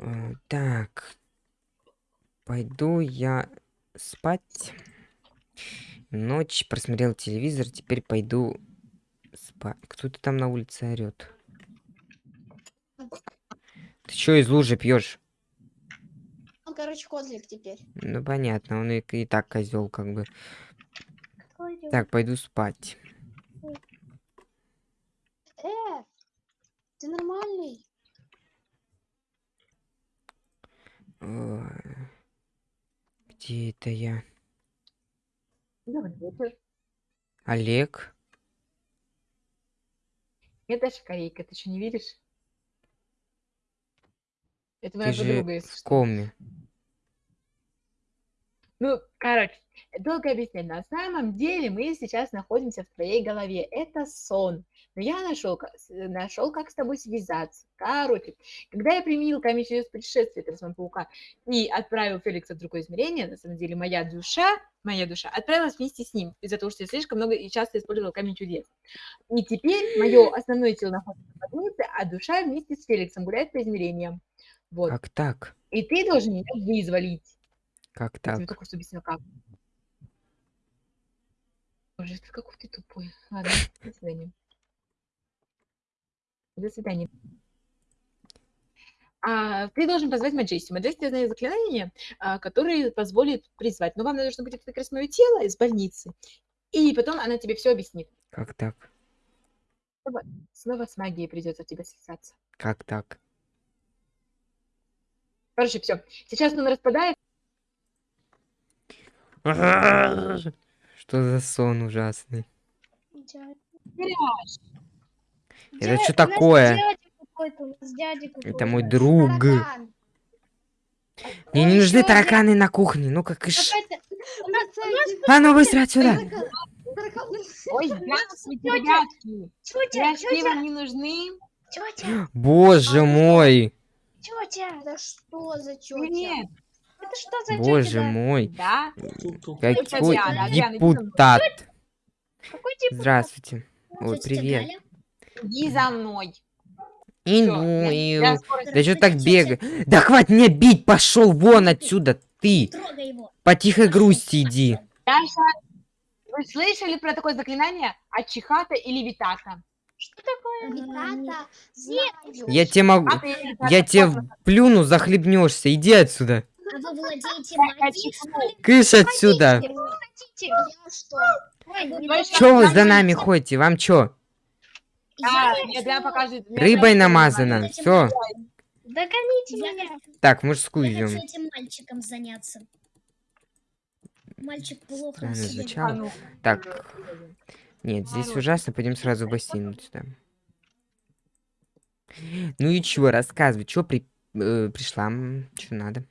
Э, Так. Пойду я спать. Ночь, просмотрел телевизор, теперь пойду спать. Кто-то там на улице орет. Ты чё из лужи пьешь? Он, короче, козлик теперь. Ну понятно, он и, и так козел, как бы. Так, пойду спать. Э, ты нормальный? Ой. Где это я? Олег? Это Шкарейка, ты что, не видишь? Это Ты моя же подруга, если в что. Ну, короче, долго объяснять. На самом деле мы сейчас находимся в твоей голове. Это сон. Но я нашел, нашел, как с тобой связаться. Короче, когда я применил камень через путешествие Талисман Паука и отправил Феликса в другое измерение, на самом деле моя душа, моя душа отправилась вместе с ним, из-за того, что я слишком много и часто использовал камень чудес. И теперь мое основное тело находится в больнице, а душа вместе с Феликсом гуляет по измерениям. Вот. Как так? И ты должен меня вызволить. Как Я тебе так? только что объяснила, как. Боже, ты какой ты тупой. Ладно, до свидания. До свидания. А, ты должен позвать Маджести. Маджести знает заклинание, а, которое позволит призвать. Но вам нужно будет раз мое тело из больницы. И потом она тебе все объяснит. Как так? Снова с магией придется тебе связаться. Как так? Короче, все. Сейчас он распадает. Что за сон ужасный? Дядя. Это нас такое? Это мой друг. Мне не нужны тараканы на кухне. Ну как нас А ну быстро отсюда! Ой, здравствуйте, ребятки. Пирожки вам не нужны? Боже мой! тётя. Да что за тётя? Привет. Это что за? Боже мой! Да? Какой депутат! Какой тип? Здравствуйте. Ой, Тётя привет. Иди за мной. Иду, Всё, я- иду. я скоро Да что так бегай? Да хватит меня бить, пошел вон отсюда, ты! По тихой грусти иди. Даша, вы слышали про такое заклинание Ачихата или Витата? Что такое Витата? Знаю. Я тебе могу... А Я тебе плюну, захлебнешься. Иди отсюда. А вы владеете Так, магией, что ли? Кыш отсюда. Че вы за нами ходите? Вам чё? А, Рыбой намазано. Все. Догоните меня. Так, мужскую Я хочу идем. этим мальчиком заняться. Мальчик плохо. А ну, Так. Нет, здесь ужасно. Пойдем сразу в бассейн сюда. Ну и чего, рассказывай. Чё при... э, пришла? Что надо?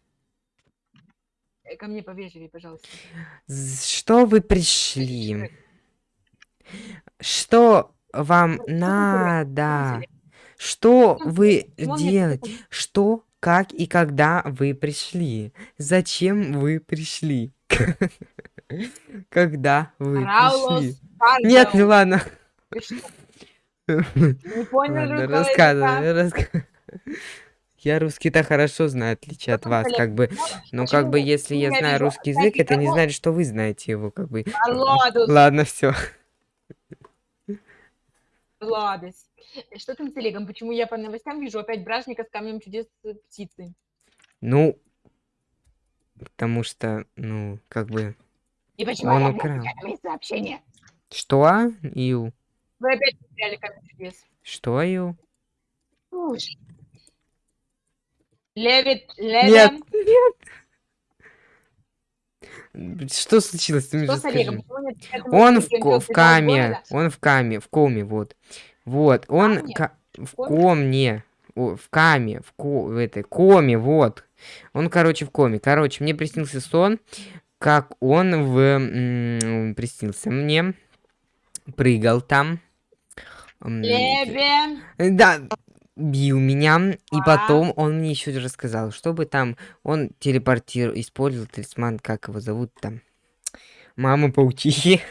Э, ко мне повежливее, пожалуйста. Что вы пришли? Что вам надо? Что вы делаете? Что, как и когда вы пришли? Зачем вы пришли? Когда вы пришли? Нет, ну ладно. Не понял языка? рассказывай, Я русский-то хорошо знаю, в отличие от вас, как бы. Но как бы, если я знаю русский язык, это не значит, что вы знаете его, как бы. Ладно, все. Ладос. Э, Что там с Олегом? Почему я по новостям вижу опять бражника с камнем чудес э, птицы? Ну, потому что, ну, как бы... И почему Он украл. сообщение? Что, Ил? Вы опять потеряли камень чудес. Что, Ил? Слушай. Левит, Нет, Левин. нет. Что случилось? Ты Что с Олегом? Он в, в каме, он в каме, в коме, вот. Вот, он в коме? комне, о, в каме, в, ко- в этой коме, вот. Он, короче, в коме. Короче, мне приснился сон, как он в... м, приснился мне, прыгал там. м, Левин. Да, бил меня, и А? потом он мне еще рассказал, чтобы там он телепортировал, использовал талисман, как его зовут там, мама паучихи.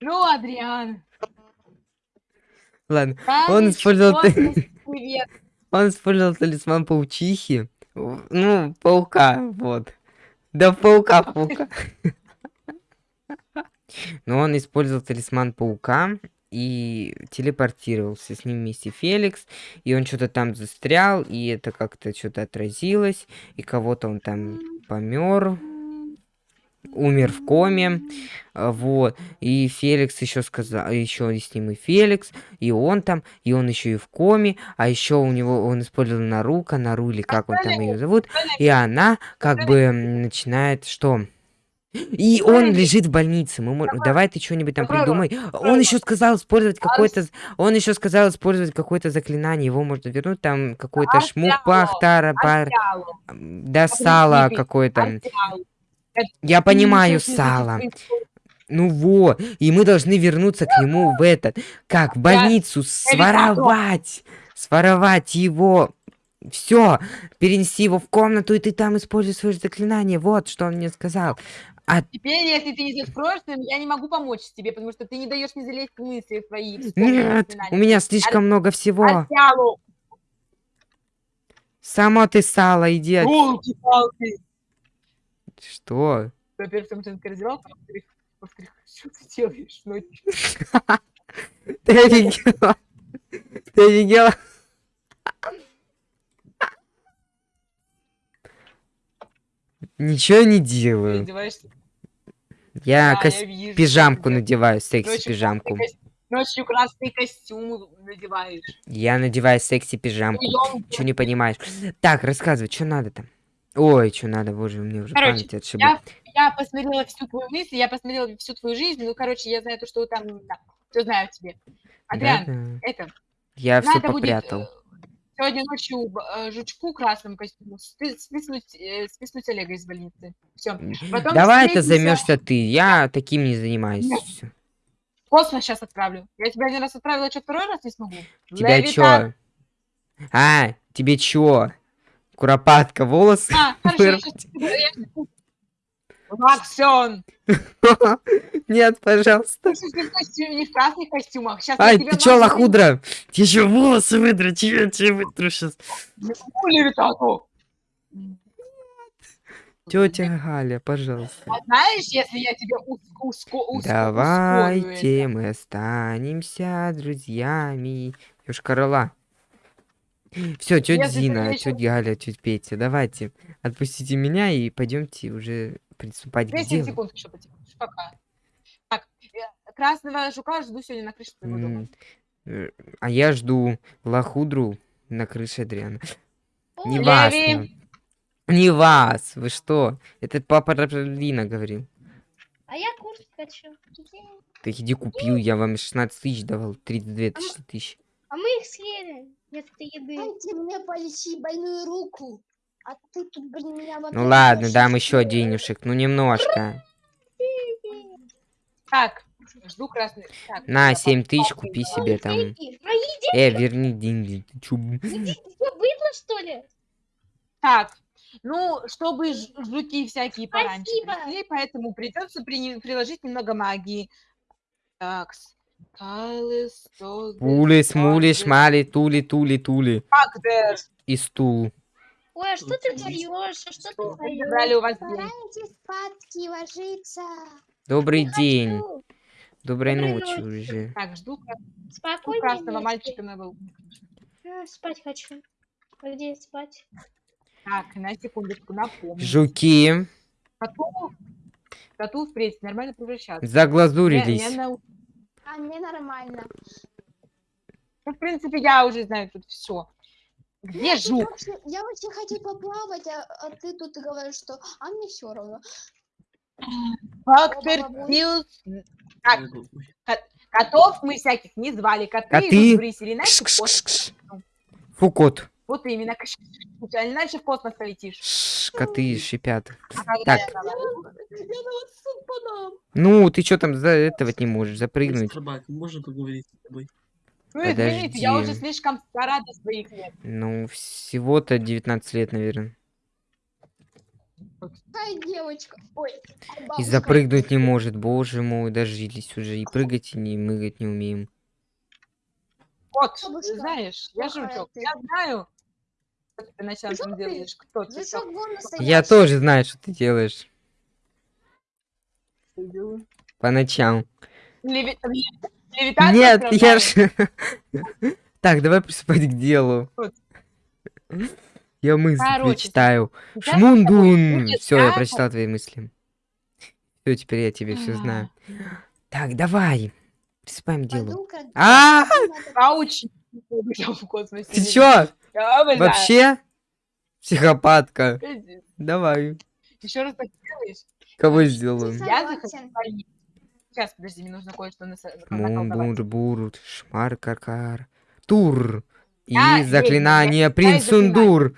Ну, Адриан. Ладно, Камень, Он использовал. Он использовал талисман паучихи. Ну, паука, вот. Да паука, паука. Но он использовал талисман паука и телепортировался с ним вместе Феликс, и он что-то там застрял, и это как-то что-то отразилось, и кого-то он там помер, умер в коме, а, вот, и Феликс еще сказал, еще с ним и Феликс, и он там, и он еще и в коме, а еще у него, он использовал Нарука, Нару или как он там ее зовут, и она как бы начинает, что? И он лежит в больнице. Мы мо- Давай ты что-нибудь там придумай. Он еще сказал использовать какое-то. Он еще сказал использовать какое-то заклинание. Его можно вернуть. Там какой-то шмук пахтара м, Да сало какое-то. Я понимаю сало. Ну во. И мы должны вернуться к нему в этот. Как? В больницу. Своровать. Своровать его. Все, перенести его в комнату, и ты там используй свое заклинание. Вот что он мне сказал. Теперь, если ты идешь в прошлое, я не могу помочь тебе, потому что ты не даешь мне залезть в мысли свои. Нет, у меня слишком много всего. Арсялу, Само ты сало, иди от- елки-палки. Что? Во-первых, он раздевалка, а во-вторых, что ты делаешь ночью? Ты офигела? Ты офигела? Ничего не Ты делаю. одеваешься? Я Да, кос- я вижу, пижамку надеваю, секси-пижамку. Ночью красные костюмы надеваешь. Я надеваю секси-пижамку. Чё не понимаешь? Так, рассказывай, что надо там? Ой, что надо, боже, мне уже Короче, память отшибла. Я, я посмотрела всю твою мысль, я посмотрела всю твою жизнь. Ну, короче, я знаю то, что там, да, все знаю о тебе. Адриан, Да-да. это, Я все надо будет попрятал. э, сегодня ночью э, жучку красному костюму спи- списнуть, э, списнуть Олега из больницы. Все. потом Давай встретимся. займешься ты. Я таким не занимаюсь. Нет. Космос сейчас отправлю. Я тебя один раз отправила, что второй раз не смогу. Тебя Левитан. чё? А, тебе чё? Куропатка, волосы? А, хорошо, я вырвать? Максон! Нет, пожалуйста. Ты ты в костюме, не в красных костюмах. Сейчас Ай, ты чё, лохудра? Я ещё волосы выдру, чё я тебе вытру сейчас? Тетя Галя, пожалуйста. А знаешь, если я тебе уско- уско- Давайте это? мы останемся друзьями. Ёшкар-Ола. Все, тетя ты ещё- тетя Галя, тетя Петя, давайте. Отпустите меня и пойдемте уже приступать к 10 делу. секунд еще потихоньку. Пока. Так, э, красного жука жду сегодня на крыше твоего дома. Э, А я жду лохудру на крыше Адриана. Не вас, не- вас, вы что? Это папа Раплина говорил. А я курс хочу. Так иди купил, я вам 16 тысяч давал, 32 тысячи тысяч. А мы их съели. Вместо еды. Дайте мне полечи больную руку. А ты тут, блин, меня Ну ладно, дам еще денежек, ну немножко. Так, жду красный. Так, На, 7 тысяч купи себе там. Мои деньги. Э, верни деньги. Ты чё, быдло, что ли? Так, ну, чтобы жуки всякие пораньше пришли, поэтому придется приложить немного магии. Так, Кайлы, Столбы, Пули, смули, Столбы, шмали, тули, тули, тули. И стул. Ой, а что ты даешь? А что ты забрали у вас деньги. Старайтесь спадки ложиться. Добрый день. хочу. Доброй ночи уже. Так, жду, Спокойной красного ночи. мальчика на волну. А, Спать хочу. А Где спать? Так, на секундочку, напомню. Жуки Коту, коту впредь нормально превращаться. Заглазурились. не нау- А мне нормально. Ну, в принципе, я уже знаю тут все. Где Я жук? вообще, я вообще хочу поплавать, а, а ты тут говоришь, что а мне все равно. Фактор ко- котов мы всяких не звали. Коты, Коты. идут в рысь или иначе в космос. Кш-кш-кш. Фу, кот. Вот именно. иначе в космос полетишь. Ш, Коты шипят. А Так. я Я. Ну, ты что там за этого не можешь запрыгнуть? Собак, можно поговорить с тобой? Ну, извините, я уже Подожди. слишком стара для своих лет. Ну, всего-то 19 лет, наверное. Ай, девочка. Ой, а И бабушка. запрыгнуть не может, боже мой, дожились уже. И прыгать, и не мыгать не умеем. Вот, Бабушка, знаешь, я жучок. ты. Я знаю, ты Что ты? делаешь? Кто ты? Я тоже знаю, что ты делаешь по ночам. Леви- Нет, я красавец. ж... Так, давай приступать к делу. Я мысли Короче, тобой Шмундун! Все, я прочитал твои мысли. Все, теперь я тебе все знаю. Так, давай. Приступаем к делу. А! Ауч! Ты чё? Вообще? Психопатка. Давай. Еще раз так делаешь? Кого сделаю? Я захожу согласен. в больницу. Сейчас, подожди, мне нужно кое-что нас- Мун, наколдовать. бур, бур, шмар, каркар. Тур. И ведьма, заклинание я принц Сундур.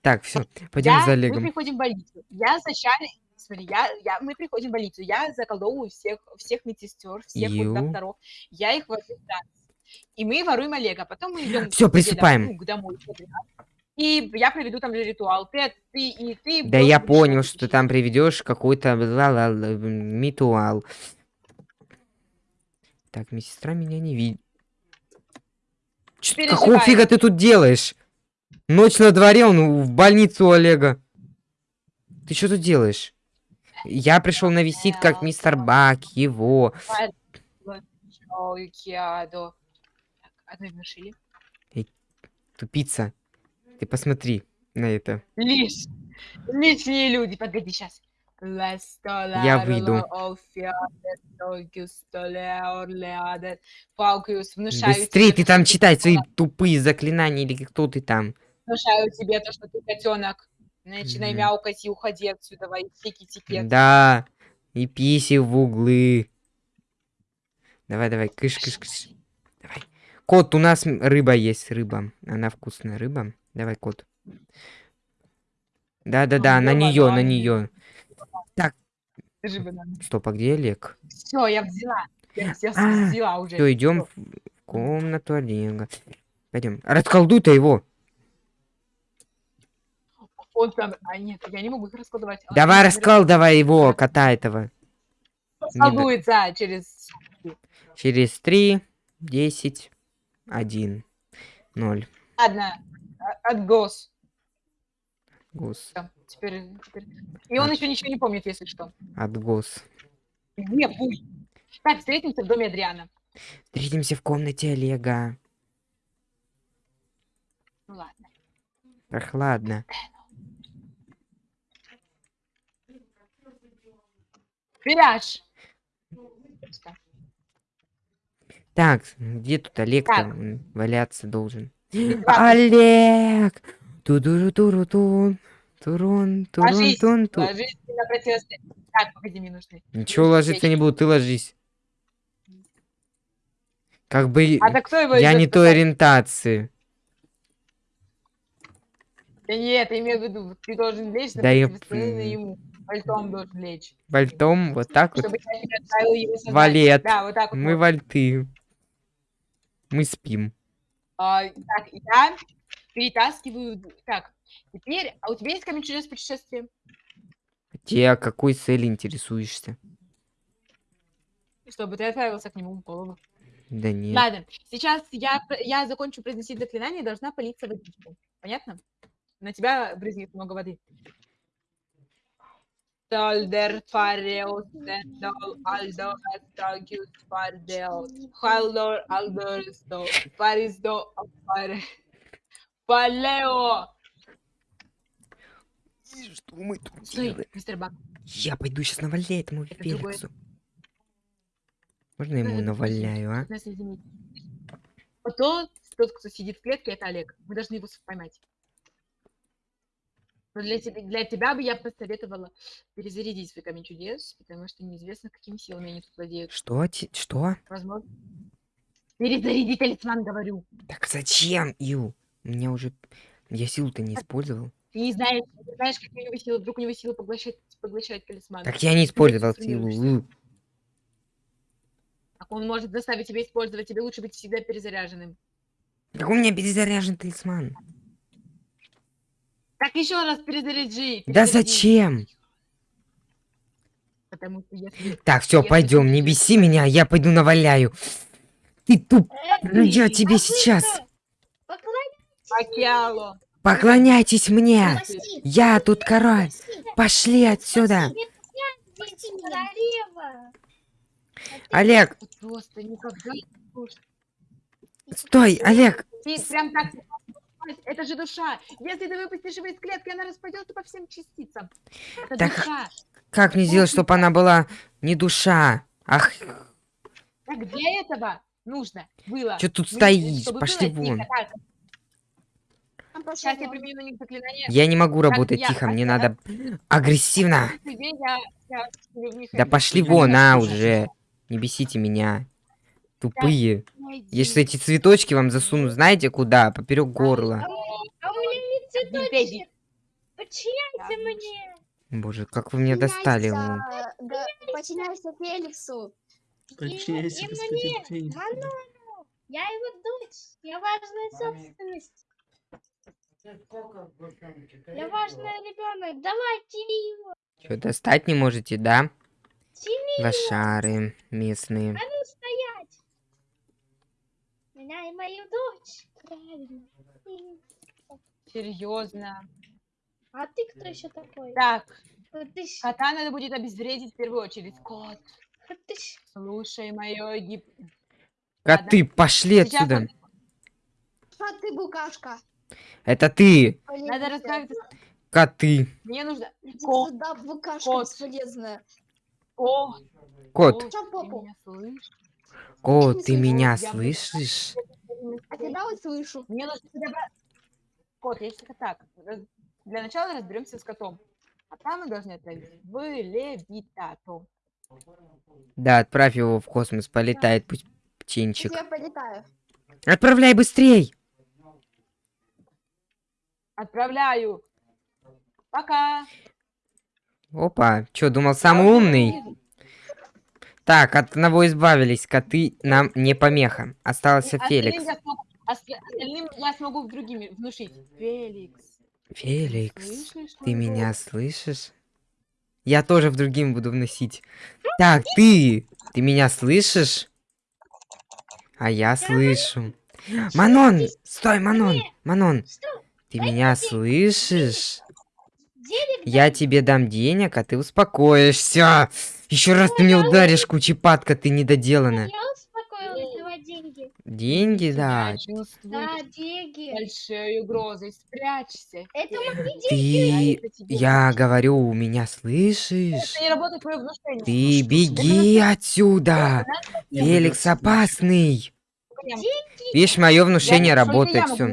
Так, все, пойдем Я- за Мы Олегом. приходим в больницу. Я зачали... Смотри, я, я, мы приходим в больницу. Я заколдовываю всех, всех медсестер, всех докторов. Я их вожу в. И мы воруем Олега. Потом мы идем соседям, приступаем. ну, к домой. И я проведу там ритуал. Ты, ты и ты... Да я понял, что ты там приведешь какой-то ритуал. Так, медсестра меня не видит. Какого фига ты тут делаешь? Ночь на дворе, он в больницу у Олега. Ты что тут делаешь? Я пришел навестить как мистер Бак, его. Внушили. Тупица. Ты посмотри на это. Лишь. Лишние люди. Погоди, сейчас. Я выйду. Быстрей, ты там читай свои тупые заклинания или кто ты там. Внушаю тебе то, что ты котенок. Начинай мяукать и уходи отсюда, во тики Да, и писи в углы. Давай, давай, кыш, кыш, кыш. Кот, у нас рыба есть, рыба. Она вкусная рыба. Давай, кот. Да-да-да, на её нее, на нее. Банан. Стоп, а где Олег? Все, я взяла. Я А, взяла уже. Все, идем в комнату Олега. Пойдем. Расколдуй-то его. Он там... А нет, я не могу их раскладывать. Он Давай расколдовай его, кота этого. Расколдуется через... Через три, десять, один, ноль. Ладно, а- отгос. Гос, Всё, Теперь, теперь- И он А. еще ничего не помнит, если что. отгос. Где пусть? Так, встретимся в доме Адриана. Встретимся в комнате Олега. Ну ладно. Прохладно. Филяж! Так, где тут Олег там валяться должен? Олег! тудуру туру тун турун турун Ложись, тун ту ложись на противостояние. Так, погоди, мне нужны. Ничего ложиться не буду, ты ложись. Как бы А так кто его я не той ориентации. Да нет, я имею в виду, ты должен лечь на Да я ему. Вальтом должен лечь. Вальтом, вот так вот. Чтобы я не его. Валет. Да, вот так вот. Мы вот. вальты. Мы спим. А, так, я перетаскиваю... Так, теперь... А у тебя есть камень чудес путешествия? Те о какой цели интересуешься? Чтобы ты отправился к нему в голову. Да нет. Ладно, сейчас я, я закончу произносить заклинание и должна политься водичкой. Понятно? На тебя брызнет много воды. Толдер фареус дендол альдо астагиус фардео халдор альдорсто фариздо афаре Палео! Что мы тут Стой, мистер Бак. Я пойду сейчас наваляю этому. Феликсу. Можно я ему наваляю, а? Нас извините. Вот тот, кто сидит в клетке, это Олег. Мы должны его поймать. Но для тебя, для тебя бы я посоветовала перезарядить свой камень чудес, потому что неизвестно, какими силами они тут владеют. Что? Что? Возможно. Перезаряди талисман, говорю. Так зачем, Ю? У меня уже... Я силу-то не использовал. Ты не знаешь, не знаешь, какие у него силы. Вдруг у него силы поглощать, поглощать талисман. Так я не использовал силу. Так он может заставить тебя использовать. Тебе лучше быть всегда перезаряженным. Так у меня перезаряжен талисман. Так еще раз перезаряжи. Да перезаряди. зачем? Потому что если... Так, все, пойдем, не беси меня, я пойду наваляю. Ты туп... Ну я тебе сейчас. Поклоняйтесь! Мне! Я тут король! Пошли отсюда! Олег, стой, Олег! Ты прям так... Это же душа. Если ты выпустишь его из клетки, она распадется по всем частицам. Это Так- душа. Как мне сделать, чтобы она была не душа? Ах, Так для этого нужно было... что тут стоишь? Пошли было вон. сейчас я применю на них заклинание. Я не могу работать я- тихо, мне надо агрессивно. Да пошли вон, а, уже. Не бесите меня. Тупые. Я сейчас эти цветочки вам засуну, знаете куда? Поперек горла. А у меня не Медведи. цветочек. Подчиняйся мне. Боже, как вы меня достали. Подчиняйся Феликсу. Подчиняйся, и господин мне, Феникс. Манону. Я его дочь. Я важная собственность. Я важный ребенок. Давай, тяни его. Что, достать не можете, да? Тяни. Лошары местные. А ну стоять. Меня и мою дочь. Правильно. Серьезно. А ты кто еще такой? Так, кота надо будет обезвредить в первую очередь. Кот, слушай мое гип... Коты, пошли Сейчас отсюда. А ты букашка. Это ты. Надо расправиться. Коты. Мне нужно... Кот. сюда, букашка Кот. бесполезная. О, Кот. Кот, ты меня слышишь? Кот, ты меня Я слышишь? А тебя вот слышу. Мне нужно. Кот, если так, раз- для начала разберемся с котом. А там мы должны отправить в левитату. Да, отправь его в космос, полетает пусть птенчик. Я полетаю. Отправляй быстрей! Отправляю. Пока. Опа, чё, думал самый умный? Так, от одного избавились, коты нам не помеха. Остался Остальным Феликс. я смогу- ост- Остальным я смогу другими внушить. Феликс. Феликс, слышишь ты меня слышишь? Я тоже в другим буду вносить. Так, ты, ты меня слышишь? А я слышу. Манон, стой, Манон, Манон, ты меня слышишь? Я тебе дам денег, а ты успокоишься. Еще раз ты мне ударишь, кучепатка, ты недоделана. Я успокоилась. Давай деньги. Деньги, да. Да, деньги. большой угрозой. Спрячься. Это мои деньги. Ты, я говорю, у меня слышишь? Это не работает твое внушение. Ты беги отсюда! Феликс опасный! Прям, Видишь, мое внушение работает, все. У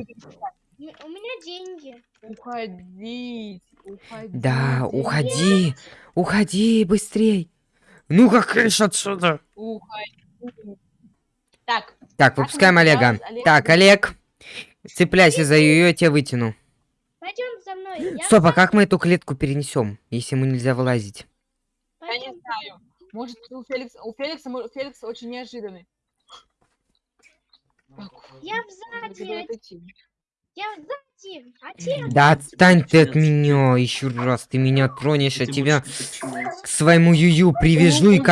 меня деньги. Уходить. Уходить. Да, деньги, уходи, уходи быстрей. Ну как крыш отсюда. Уходи. Так, Так, выпускаем Олега. Олег? Так, Олег, цепляйся за ее, я тебя вытяну. Пойдем за мной. Я Стоп, а как мы эту клетку перенесем, если ему нельзя вылазить? я не знаю. Может, у Феликса, у Феликса, мо- Феликс очень неожиданный. Я сзади. Отец. Да отстань ты от меня еще раз, ты меня тронешь, я Ты тебя к своему юю привяжу и ой,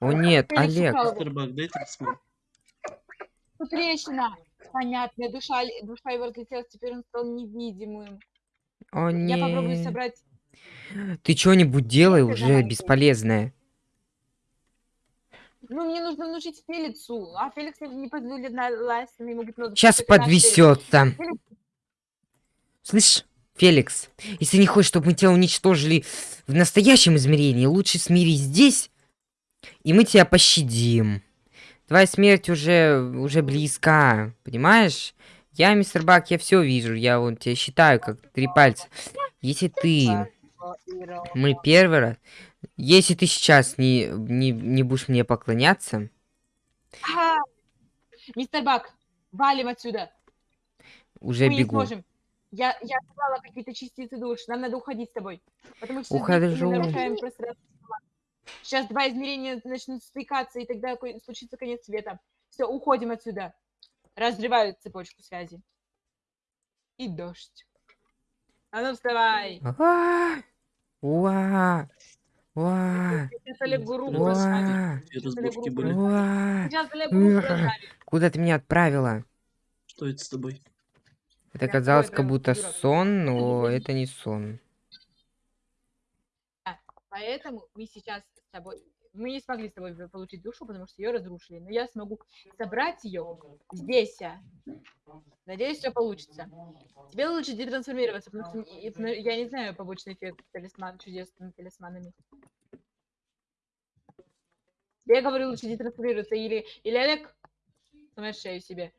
О нет, Олег. Тут трещина. Понятно, душа, душа его разлетелась, теперь он стал невидимым. О Я попробую нет. собрать... Ты что-нибудь делай уже бесполезное. Ну, мне нужно внушить Феликсу, а Феликс не, не позволит на лазить ему гипнозу. Сейчас Феликс. подвесется. Слышь, Феликс, если не хочешь, чтобы мы тебя уничтожили в настоящем измерении, лучше смирись здесь, и мы тебя пощадим. Твоя смерть уже, уже близка, понимаешь? Я, мистер Бак, я все вижу, я вот тебя считаю, как три пальца. Если ты, мы первый раз, если ты сейчас не, не, не будешь мне поклоняться, Ага. Мистер Бак, валим отсюда. уже Мы не бегу. сможем. Я, я собрала какие-то частицы душ. Нам надо уходить с тобой. Потому что Ухожу. мы нарушаем пространство. Сейчас два измерения начнут стыкаться, и тогда случится конец света. Все, уходим отсюда. Разрывают цепочку связи. И дождь. А ну вставай. Уа! Уа! Куда ты меня отправила? Что это с тобой? Это казалось как будто сон, но это не сон. Поэтому мы сейчас с тобой... Мы не смогли с тобой получить душу, потому что ее разрушили. Но я смогу собрать ее здесь. а. Надеюсь, все получится. Тебе лучше детрансформироваться, потому что и- я не знаю побочный эффект талисман, чудесными талисманами. Я говорю, лучше детрансформироваться, или, или Олег сломает шею себе.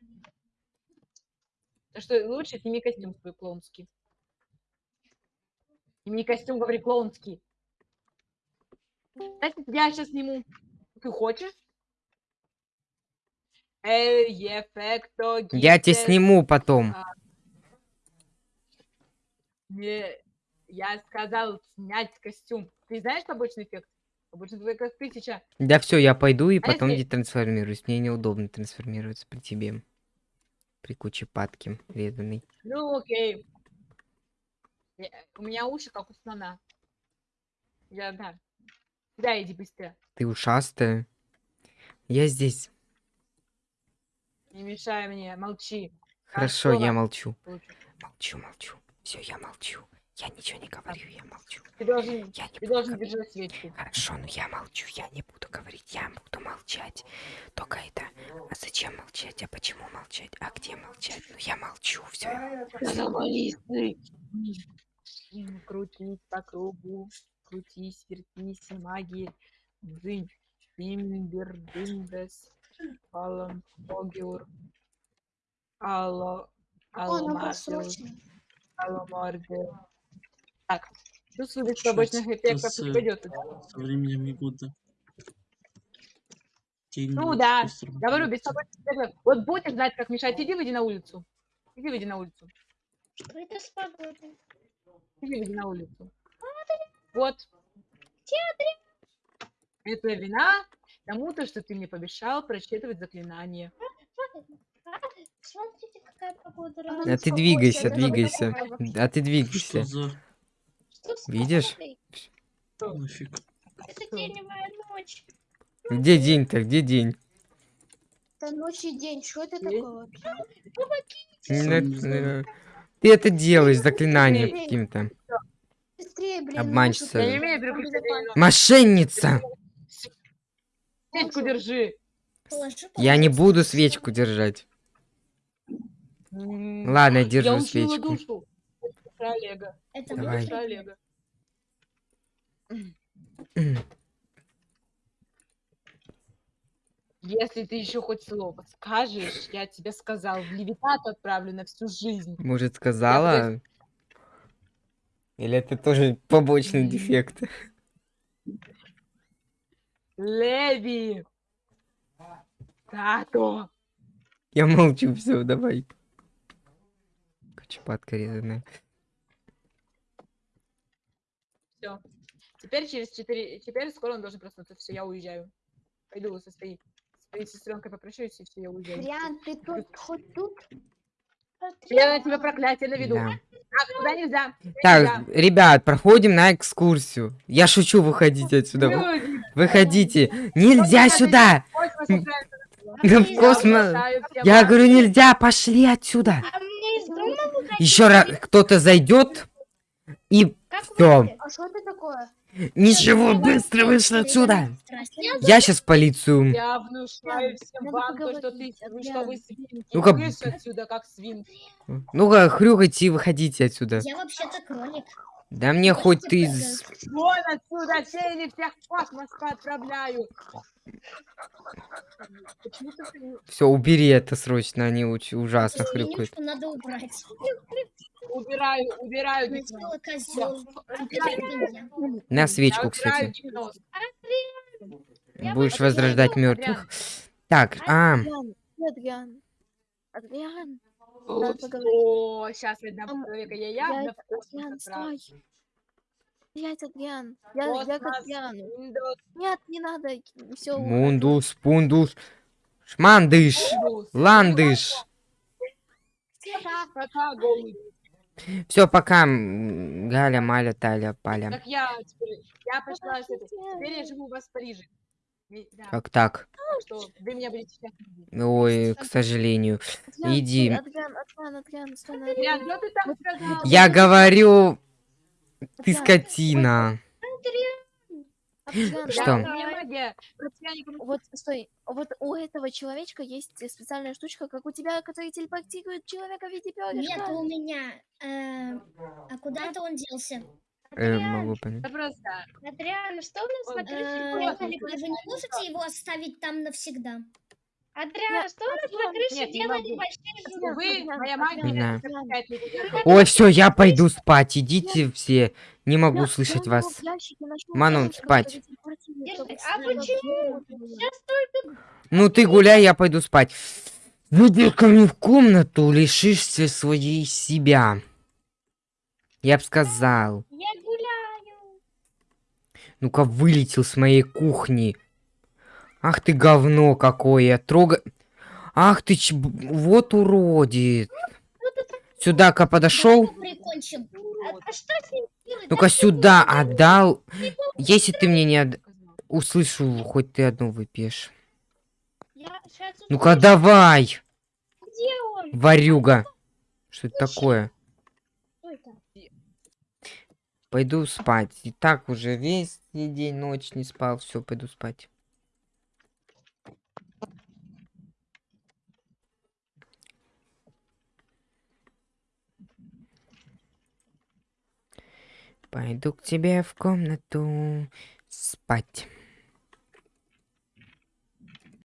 Так что лучше сними костюм свой клоунский. Сними костюм, говори, клоунский. Кстати, я сейчас сниму. Ты хочешь? Эффекто Я тебе сниму потом. Не, я сказал снять костюм. Ты знаешь побочный эффект? Эффект как тысяча. Да все, я пойду и А потом если- детрансформируюсь. Мне неудобно трансформироваться при тебе. При куче падки резаной. Ну, окей. Я- у меня уши как у слона. Я, да. Да, иди быстро. Ты ушастая. Я здесь. Не мешай мне, молчи. Хорошо, я молчу. Лучше. Молчу, молчу. Все, я молчу. Я ничего не говорю, я молчу. Ты должен, Я не ты должен говорить. держать свечку. Хорошо, но я молчу, я не буду говорить, я буду молчать. Только это... А зачем молчать? А почему молчать? А где молчать? Ну я молчу, все. Завались ты. М, Крутись по кругу, крутись, вертись, магии, дзынь, бимбер, бимбес, алам, огюр, алло, алло, просрочено. Так, чувствую, побочных это эффектов не пойдет. Со временем года. День Ну да, быстро Говорю, без эффектов. Вот будешь знать, как мешать, иди выйди на улицу. Иди выйди на улицу. Это с погодой. Иди выйди на улицу. Вот. Это вина тому-то, что ты мне помешал прочитывать заклинание. А, Смотрите, какая погода. А разная. А ты двигайся, двигайся. А ты Что двигайся. Что Видишь? погодой? нафиг? Это теневая ночь. Где день-то? Где день? Это ночь и день. Что это такое э, Ты это делаешь заклинанием каким-то. Блин. Обманщица. Я не переключать вино. Мошенница! Свечку держи. Я не буду свечку держать. Ладно, я Я держу учила свечку. душу. Олега. Это Давай. Душа Олега. Если ты еще хоть слово скажешь, я тебе сказал, в левитату отправлю на всю жизнь. Может, сказала? Или это тоже побочный дефект? Леви! Тато! Я молчу, все, давай. Кочепатка резаная. Все. Теперь через 4... Теперь скоро он должен проснуться. Все, я уезжаю. Пойду со своей, своей сестренкой попрощаюсь, и все, я уезжаю. Адриан, ты тут, хоть тут? Я на тебя проклятие наведу. Да. А, туда нельзя. Так, нельзя. ребят, проходим на экскурсию. Я шучу, выходите отсюда. вы- Люди, Выходите. Нельзя сюда. в Я космос. Я говорю, нельзя, пошли отсюда. А? Еще раз кто-то зайдет и выйти? А что это такое? Ничего, быстро вышли отсюда. Я сейчас в полицию. Я внушаю всем вам то, что ты, вы что вы свинки. Ну-ка, отсюда, как свинки. Ну-ка, хрюкайте и выходите отсюда. Я вообще-то кролик. Да мне хоть ты... Вон отсюда, все или всех в космос отправляю. Почему ты не- Все, убери это срочно, они ужасно хрюкают. надо убрать. Убираю, убираю Сначала козел. На свечку, кстати. Будешь возрождать мертвых. Так, а, Адриан, Адриан. О, сейчас одна Ам, человека я я явно Адриан, стой. Блять, Адриан. Я, я к Адриану. Нет, не надо. Все. мундус, пундус, шмандыш, ландыш. Пока, голубь. Все, пока, м, Галя, Маля, Таля, Паля. Так я теперь, я пошла. Теперь я живу у вас в Париже. да, Как так? что вы меня будете сейчас видеть. Ой, к сожалению. Адриан, Иди. стой, Адриан, Адриан, Адриан, стой на Адриан, Адриан. что ты там сказал? Я говорю, ты Адриан, скотина. Адриан, Что? Меня магия. Вот, стой, вот у этого человечка есть специальная штучка, как у тебя, который телепортирует человека в виде Нет, перышка. у меня. э, а куда-то он делся? Э, могу понять. Просто. Адриан, что у нас на крыше? Вы не можете его оставить там навсегда? Адриан, что у нас на крыше делали большие животные? моя магия. Ой, все, я пойду спать. Идите все. Не могу слышать вас. Манон, спать. А почему? Сейчас только Ну ты гуляй, я пойду спать. Выйди ко мне в комнату, лишишься своей себя. Я б сказал. я гуляю. Ну-ка, вылетел с моей кухни. Ах ты говно какое. Трога... Ах ты ч... Вот уродит. Сюда-ка подошел. А, а? Ну-ка сюда отдал. Если ты мне не отд- услышу, хоть ты одну выпьешь. Ну-ка давай, варюга. Что это такое? Пойду спать. И так уже весь день, ночь не спал. Все, пойду спать. Пойду к тебе в комнату спать.